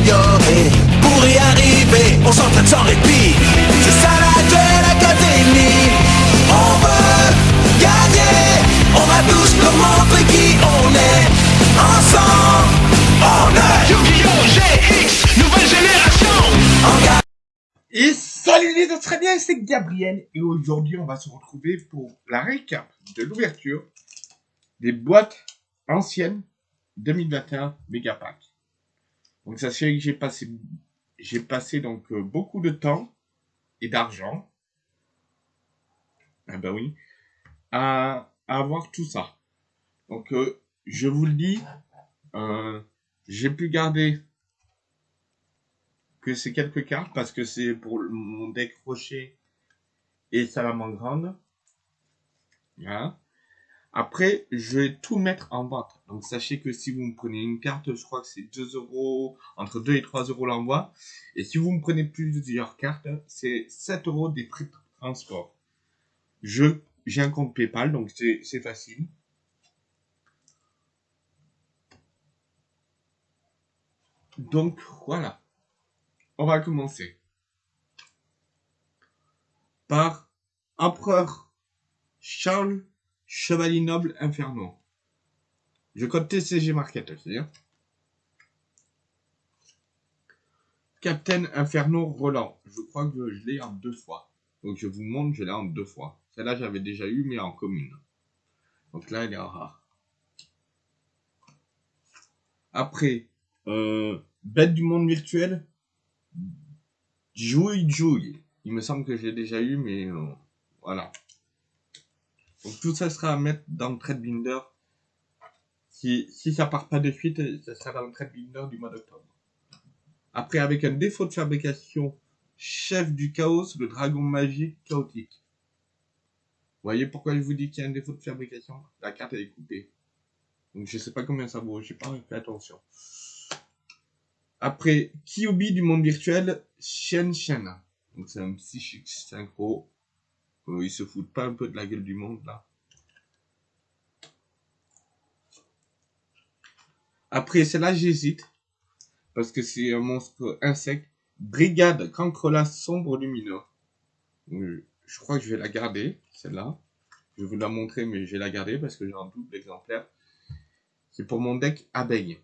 s'améliorer. Pour y arriver, on s'entraîne sans répit. C'est ça la Duel Academy. On veut gagner. On va tous leur montrer qui on est. Ensemble, on est Yu-Gi-Oh! GX, nouvelle génération. Et salut les autres, très bien, c'est Gabriel et aujourd'hui on va se retrouver pour la récap de l'ouverture des boîtes anciennes 2021 Megapack. Donc sachez que j'ai passé j'ai passé donc euh, beaucoup de temps et d'argent ah ben oui à, avoir tout ça. Donc euh, je vous le dis euh, j'ai pu garder que ces quelques cartes parce que c'est pour mon deck rocher et salamandre. Après, je vais tout mettre en vente. Donc, sachez que si vous me prenez une carte, je crois que c'est 2 euros, entre 2 et 3 euros l'envoi. Et si vous me prenez plusieurs cartes, c'est 7 euros des prix de transport. Je, j'ai un compte PayPal, donc c'est, c'est facile. Donc, voilà. On va commencer par Empereur Charles Chevalier Noble Inferno. Je code TCG Market aussi. Hein. Captain Inferno Roland. Je crois que je l'ai en deux fois. Donc je vous montre, je l'ai en deux fois. Celle-là j'avais déjà eu mais en commune. Donc là elle est en rare. Après, euh, Bête du monde virtuel. Jouille Jouille. Il me semble que je l'ai déjà eu, mais euh, voilà. Donc tout ça sera à mettre dans le trade binder. Si, si ça part pas de suite, ça sera dans le trade binder du mois d'octobre. Après, avec un défaut de fabrication, chef du chaos, le dragon magique chaotique. Vous voyez pourquoi je vous dis qu'il y a un défaut de fabrication? La carte elle est coupée. Donc je sais pas combien ça vaut, j'ai pas fait attention. Après, Kyubi du monde virtuel, Shen Shen. Donc c'est un psychique synchro. Euh, ils se foutent pas un peu de la gueule du monde là. Après, celle-là, j'hésite. Parce que c'est un monstre insecte. Brigade Cancrola sombre lumineux. Je crois que je vais la garder, celle-là. Je vais vous la montrer, mais je vais la garder parce que j'ai un double exemplaire. C'est pour mon deck abeille.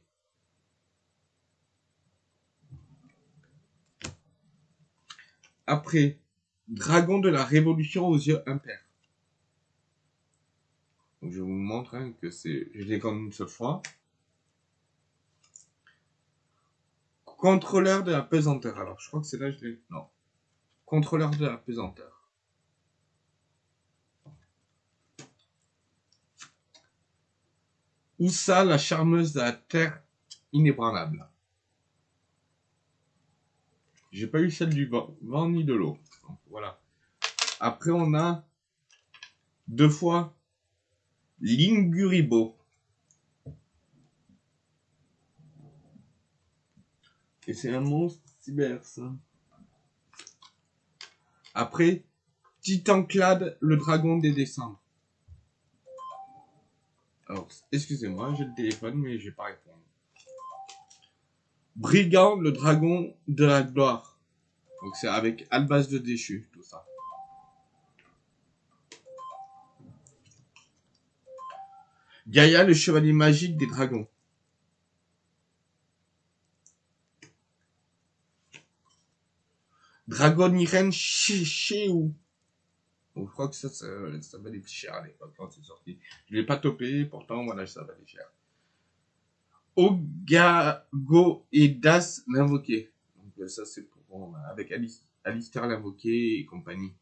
Après, Dragon de la Révolution aux yeux impairs. Donc, je vous montre hein, que c'est, je l'ai comme une seule fois. Contrôleur de la pesanteur. Alors, je crois que c'est là, je l'ai. Non. Contrôleur de la pesanteur. Oussa, la charmeuse de la terre inébranlable? J'ai pas eu celle du vent, ni de l'eau. Voilà. Après, on a deux fois Linguribo. Et c'est un monstre cyber, ça. Après, Titanclade, le dragon des décembre. Alors, excusez-moi, j'ai le téléphone, mais je vais pas. Brigand, le dragon de la gloire. Donc c'est avec Albas de déchu, tout ça. Gaïa, le chevalier magique des dragons. Dragon Irene Chéou. Je crois que ça, ça, ça valait cher à l'époque quand c'est sorti. Je l'ai pas topé, pourtant, voilà, ça valait cher. Ogago et Das l'invoqué. Donc euh, ça c'est pour euh, avec Alice, Alistair l'invoqué et compagnie.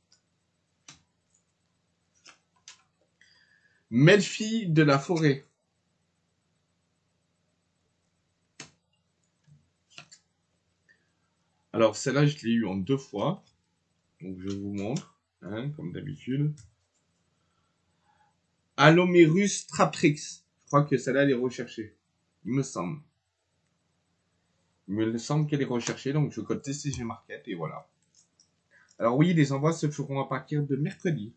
Melfi de la forêt. Alors celle-là je l'ai eu en deux fois. Donc je vous montre, hein, comme d'habitude. Alomerus Traprix. Je crois que celle-là elle est recherchée. Il me semble. Il me semble qu'elle est recherchée, donc je code TCG Market et voilà. Alors oui, les envois se feront à partir de mercredi.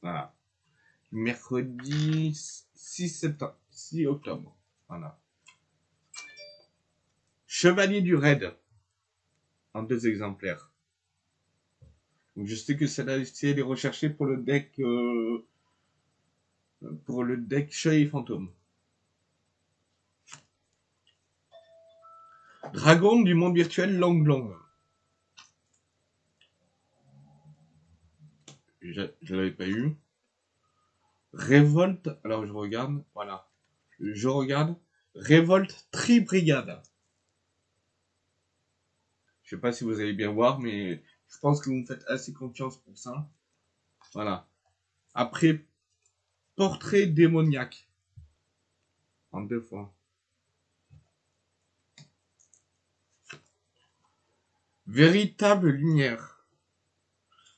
Voilà. Mercredi 6 septembre, 6 octobre. Voilà. Chevalier du Raid. En deux exemplaires. Donc je sais que celle-là, si elle est recherchée pour le deck, euh, pour le deck Chevalier Fantôme. Dragon du monde virtuel Long Long. Je, je l'avais pas eu. Révolte, alors je regarde, voilà. Je regarde. Révolte Tri-Brigade. Je sais pas si vous allez bien voir, mais je pense que vous me faites assez confiance pour ça. Voilà. Après, Portrait démoniaque. En deux fois. Véritable lumière.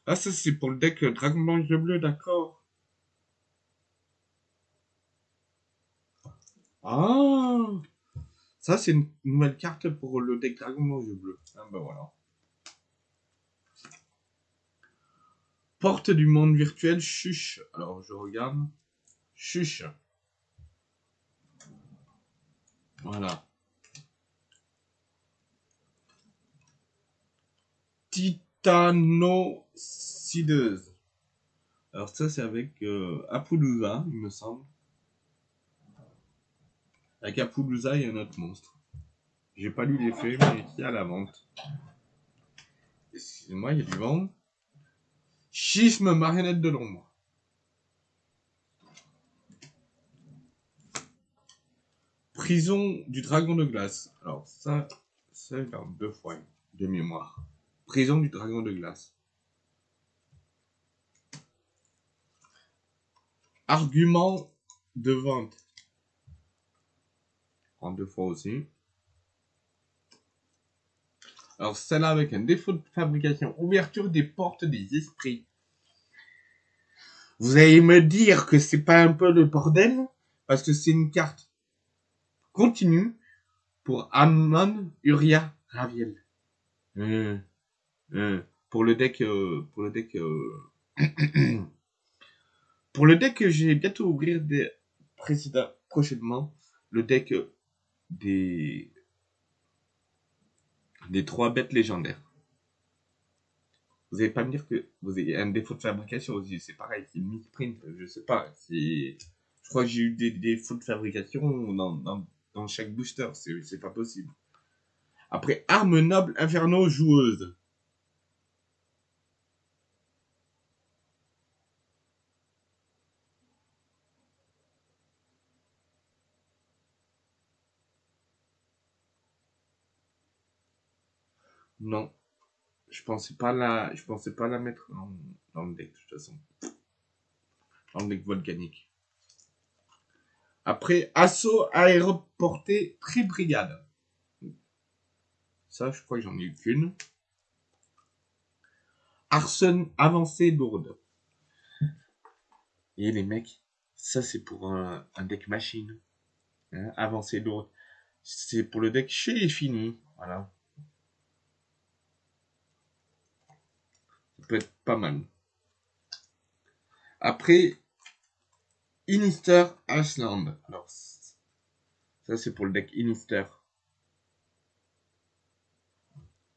Ah, ça c'est pour le deck Dragon Blanc Jeu Bleu, d'accord. Ah Ça c'est une nouvelle carte pour le deck Dragon Blanc Jeu Bleu. Ah ben voilà. Porte du monde virtuel, chuche. Alors je regarde. Chuche. Voilà. Titanocideuse. Alors ça c'est avec euh, Apollousa, il me semble. Avec Apollousa, il y a un autre monstre. J'ai pas lu l'effet, mais il y a la vente. Excusez-moi, il y a du vent. Schisme marionnette de l'ombre. Prison du dragon de glace. Alors ça, c'est dans deux fois de mémoire. Prison du dragon de glace. Argument de vente. En deux fois aussi. Alors celle-là avec un défaut de fabrication. Ouverture des portes des esprits. Vous allez me dire que c'est pas un peu le bordel Parce que c'est une carte continue pour Amon Uria Raviel. Euh, pour le deck, euh, pour le deck, euh, pour le deck que j'ai bientôt ouvrir des précédents prochainement, le deck euh, des des trois bêtes légendaires. Vous allez pas me dire que vous avez un défaut de fabrication aussi, c'est pareil, c'est misprint, je sais pas, c'est, je crois que j'ai eu des défauts de fabrication dans, dans, dans chaque booster, c'est pas possible. Après, arme noble inferno joueuse. Non. Je pensais pas la, je pensais pas la mettre dans, dans le deck, de toute façon. Dans le deck volcanique. Après, assaut aéroporté tri-brigade. Ça, je crois que j'en ai eu qu'une. Arsen avancée lourde. Et les mecs, ça c'est pour un, un deck machine. Hein, avancée lourde. C'est pour le deck chez les finis. Voilà. Ça peut être pas mal. Après, Inister Iceland. Alors, ça c'est pour le deck Inister.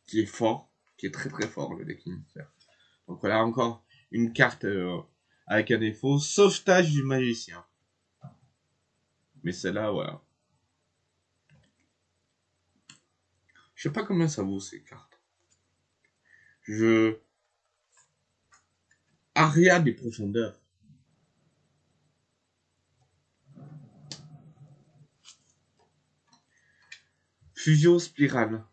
Qui est fort, qui est très très fort le deck Inister. Donc voilà encore une carte euh, avec un défaut, sauvetage du magicien. Mais celle-là, voilà. Je sais pas combien ça vaut ces cartes. Je... Aria des profondeurs. Fusion spirale.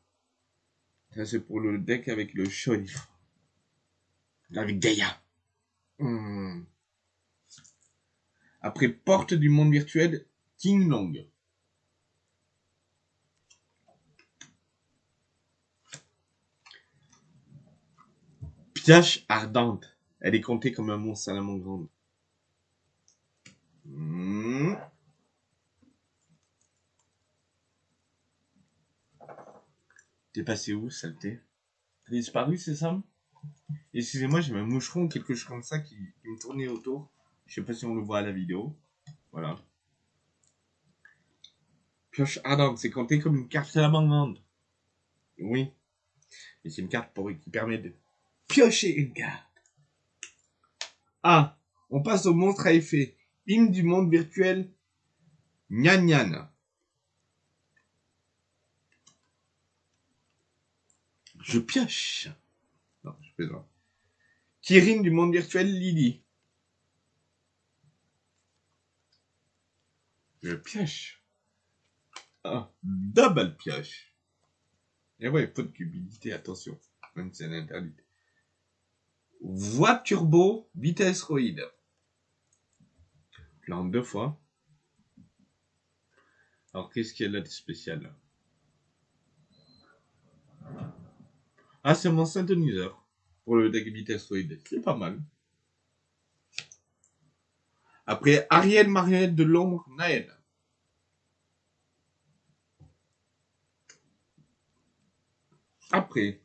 Ça c'est pour le deck avec le Sholif. Avec Gaïa. Hmm. Après Porte du monde virtuel, King Long. Piache ardente. Elle est comptée comme un monstre salamandre. Hmm. T'es passé où, saleté? T'as disparu, c'est ça? Excusez-moi, j'ai un moucheron, quelque chose comme ça qui, me tournait autour. Je sais pas si on le voit à la vidéo. Voilà. Pioche ardente, c'est compté comme une carte salamandre. Oui. Et c'est une carte qui permet de piocher une carte. Ah, on passe au monstre à effet. Hymne du monde virtuel. Nyan Nyan. Je pioche. Non, je plaisante. Kirin du monde virtuel Lily. Je pioche. Ah, double pioche. Et ouais, faute d'humidité, attention. Même si c'est interdit. Voie turbo, vitesse roïde. En deux fois. Alors, qu'est-ce qu'il y a là de spécial? Ah, c'est mon synthoniseur. Pour le deck vitesse roïde. C'est pas mal. Après, Ariel Marionnette de l'ombre, Naël. Après,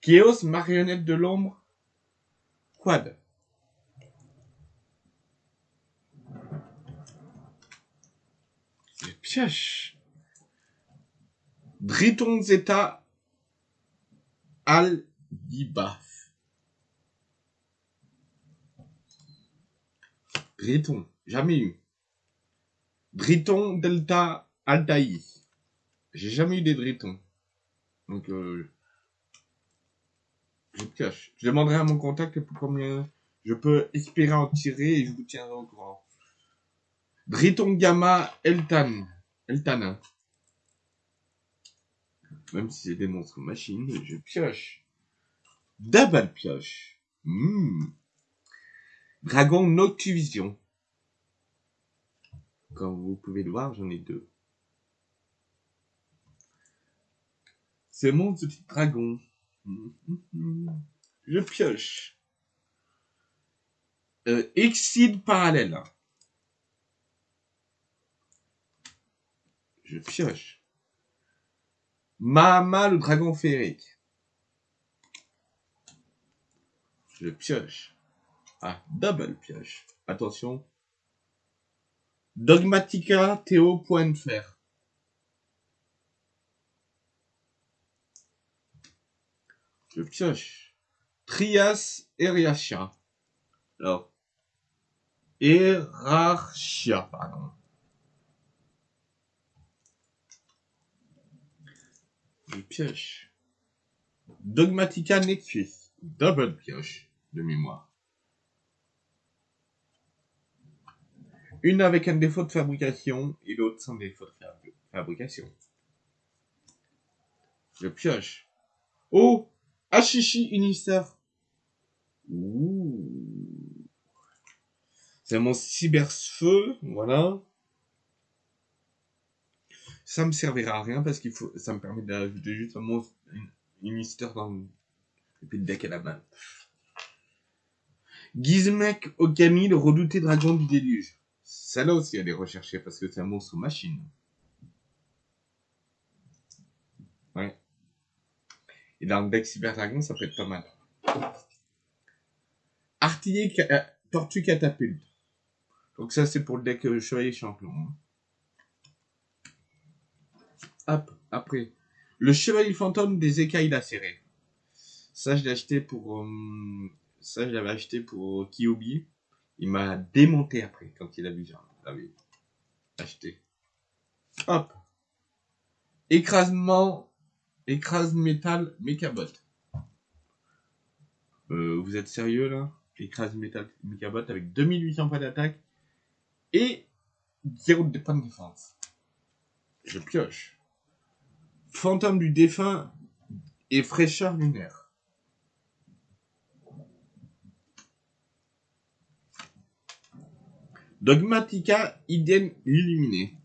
Chaos Marionnette de l'ombre, Quad. Je pioche. Driton Zeta Al Dibaf. Driton, jamais eu. Driton Delta Altaï. J'ai jamais eu des Dritons. Donc, euh, je. Je demanderai à mon contact pour combien je peux espérer en tirer et je vous tiendrai au courant. Driton Gamma Eltan. Eltana. Même si c'est des monstres machines, je pioche. Double pioche. Hmm. Dragon Noctuvision. Comme vous pouvez le voir, j'en ai deux. C'est mon petit dragon. Je pioche. Euh, Exide parallèle. Je pioche. Mahama le dragon féerique. Je pioche. Ah, double pioche. Attention. Dogmatica Théo Je pioche. Trias Eriachia. Alors. Erachia, pardon. Je pioche. Dogmatica Nexus. Double pioche de mémoire. Une avec un défaut de fabrication et l'autre sans défaut de fabri- fabrication. Je pioche. Oh Ashishi. Ouh. C'est mon cyberfeu, voilà. Ça me servira à rien parce qu'il faut, ça me permet d'ajouter juste un monstre, une, dans le, et puis le deck à la main. Gizmek Okami, le redouté dragon du déluge. Celle-là aussi, elle est recherchée parce que c'est un monstre machine. Ouais. Et dans le deck Cyber Dragon, ça peut être pas mal. Artiller ca- euh, Tortue Catapulte. Donc ça, c'est pour le deck euh, Chevalier Champion. hein. Hop, après. Le Chevalier Fantôme des écailles lacérées. Ça, je l'ai acheté pour... euh, ça, je l'avais acheté pour Kiyobi. Il m'a démonté après, quand il a vu l'avais acheté. Hop. Écrasement... Écrase métal Mechabot. Euh, vous êtes sérieux là? Écrase métal Mechabot avec 2800 points d'attaque et 0 de points de défense. Je pioche. Fantôme du défunt et fraîcheur lunaire. Dogmatica Iden illuminé.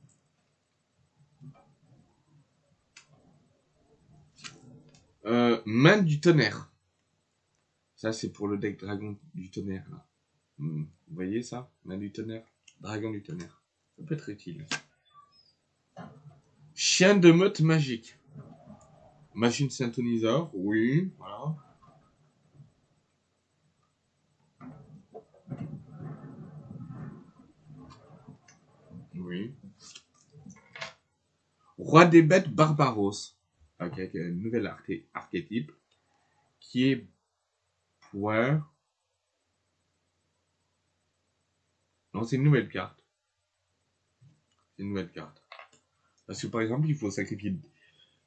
Euh, main du tonnerre. Ça, c'est pour le deck dragon du tonnerre. Hmm, Vous voyez ça? Main du tonnerre? Dragon du tonnerre. Ça peut être utile. Chien de meute magique. Machine synthoniseur. Oui, voilà. Oui. Roi des bêtes Barbaros. Avec un nouvel arché- archétype qui est. Non, c'est une nouvelle carte. Une nouvelle carte. Parce que par exemple, il faut sacrifier.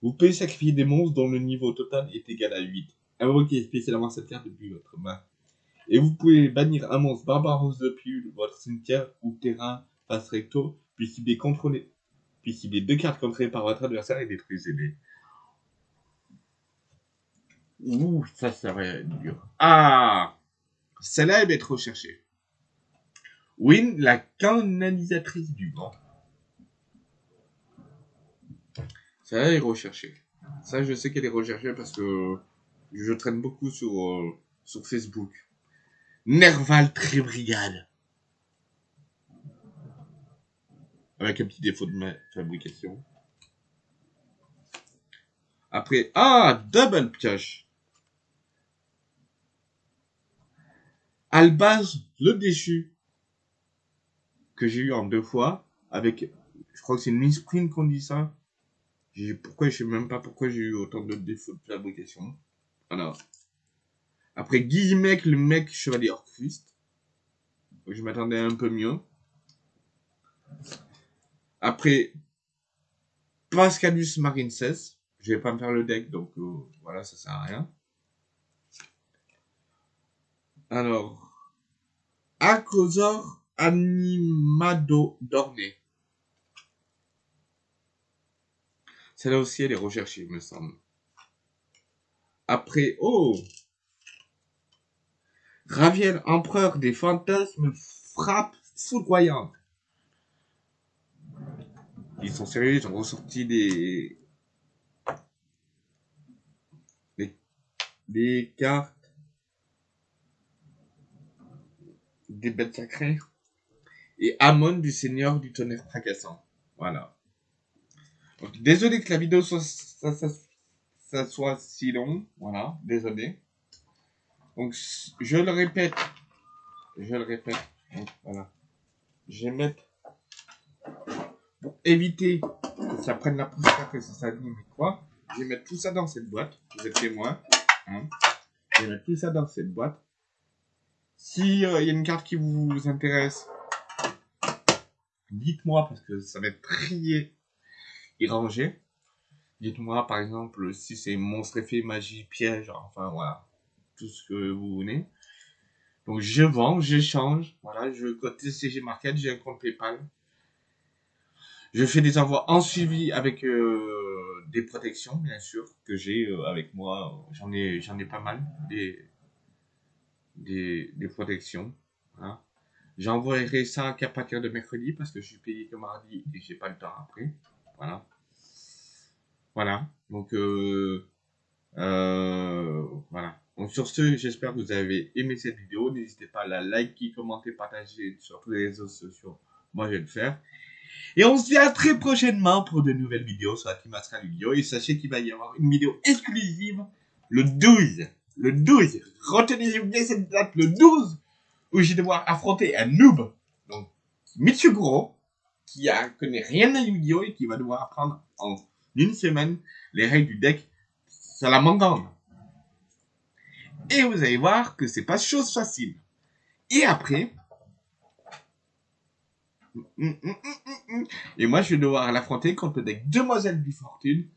Vous pouvez sacrifier des monstres dont le niveau total est égal à 8. Invoquez spécialement cette carte depuis votre main. Et vous pouvez bannir un monstre Barbaros depuis votre cimetière ou terrain face recto, puis cibler contrôlé. Puis cibler deux cartes contrôlées par votre adversaire et détruisez-les. Ouh, ça, ça va être dur. Ah Celle-là, elle va être recherchée. Win, la canalisatrice du vent. Celle-là est recherchée. Ça, je sais qu'elle est recherchée parce que je traîne beaucoup sur, euh, sur Facebook. Nerval Trébrigade. Avec un petit défaut de ma fabrication. Après, ah, double pioche. Albaz le déchu. Que j'ai eu en deux fois. Avec, je crois que c'est une misprint qu'on dit ça. J'ai- Pourquoi, je sais même pas pourquoi j'ai eu autant de défauts de fabrication. Voilà. Après Guillemec, le mec chevalier Orchrist. Je m'attendais un peu mieux. Après Pascalus Marine 16. Je vais pas me faire le deck, donc euh, voilà, ça sert à rien. Alors, Acrosor Animado Dorné. Celle-là aussi, elle est recherchée, il me semble. Après, oh Raviel, empereur des fantasmes, frappe foudroyante. Ils sont sérieux, ils ont ressorti des... des, des cartes des bêtes sacrées et Amon du seigneur du tonnerre fracassant. Voilà. Donc, désolé que la vidéo soit, ça, soit si long. Voilà, désolé. Donc, je le répète. Je le répète. Voilà. Je vais mettre. Pour éviter que ça prenne la poussière, que ça s'abîme et quoi, je vais mettre tout ça dans cette boîte. Vous êtes témoin. Hein. Je vais mettre tout ça dans cette boîte. Si euh, il y a une carte qui vous intéresse, dites-moi parce que ça va être trié et rangé. Dites-moi par exemple si c'est monstre effet, magie, piège, enfin voilà, tout ce que vous voulez. Donc je vends, j'échange, voilà, je côté CG Market, j'ai un compte PayPal. Je fais des envois en suivi avec euh, des protections, bien sûr, que j'ai euh, avec moi. J'en ai, pas mal, des, protections. Voilà. J'envoierai ça qu'à partir de mercredi parce que je suis payé que mardi et j'ai pas le temps après. Voilà. Voilà. Donc, euh, euh, voilà. Donc, sur ce, j'espère que vous avez aimé cette vidéo. N'hésitez pas à la liker, commenter, partager sur tous les réseaux sociaux. Moi, je vais le faire. Et on se dit à très prochainement pour de nouvelles vidéos sur la Astral Yu-Gi-Oh! Et sachez qu'il va y avoir une vidéo exclusive le 12. Le 12. Retenez bien cette date, le 12, où je vais devoir affronter un noob. Donc, Michiguro, qui a, connaît rien à Yu-Gi-Oh! et qui va devoir apprendre en une semaine les règles du deck Salamangande. Et vous allez voir que c'est pas chose facile. Et après. Et moi, je vais devoir l'affronter contre le deck Demoiselle du Fortune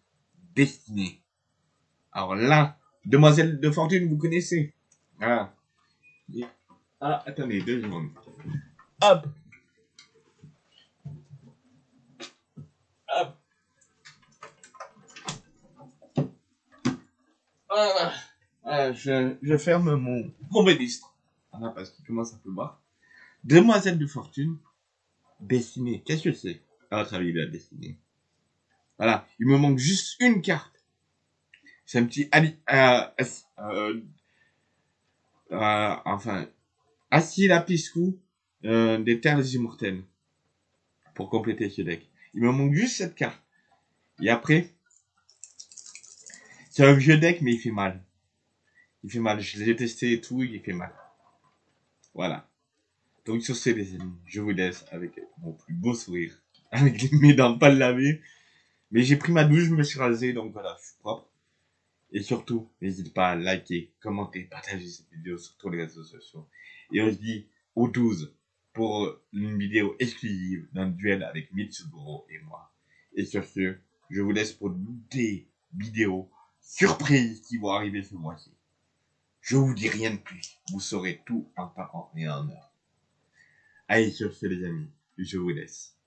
Destinée. Alors là, Demoiselle de Fortune, vous connaissez? Et- Ah, attendez, deux secondes. Hop. Hop. Ah, je, je ferme mon, mon registre. Voilà, parce qu'il commence à pleuvoir. Demoiselle de Fortune Destinée. Qu'est-ce que c'est? À votre avis, la destinée Voilà, il me manque juste une carte. C'est un petit ali, euh, euh, euh, enfin, assis lapiscou euh, des terres immortelles pour compléter ce deck. Il me manque juste cette carte. Et après, c'est un vieux deck, mais il fait mal. Il fait mal. Je l'ai testé et tout, il fait mal. Voilà. Donc sur ce les amis, je vous laisse avec mon plus beau sourire, avec mes dents pas lavées. Mais j'ai pris ma douche, je me suis rasé, donc voilà, je suis propre. Et surtout, n'hésite pas à liker, commenter, partager cette vidéo sur tous les réseaux sociaux. Et on se dit au 12 pour une vidéo exclusive d'un duel avec Mitsuburo et moi. Et sur ce, je vous laisse pour des vidéos surprises qui vont arriver ce mois-ci. Je vous dis rien de plus. Vous saurez tout en temps et en heure. Allez, sur ce, les amis, je vous laisse.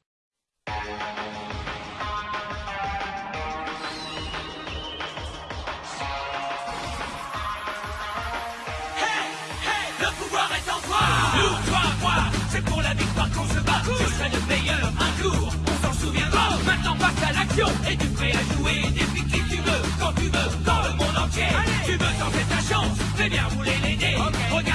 Qu'on se bat Je serai le meilleur un jour On s'en souviendra. Maintenant passe à l'action. Et tu prêt à jouer Défie qui tu veux Quand tu veux Dans le monde entier. Tu veux tenter ta chance Fais bien rouler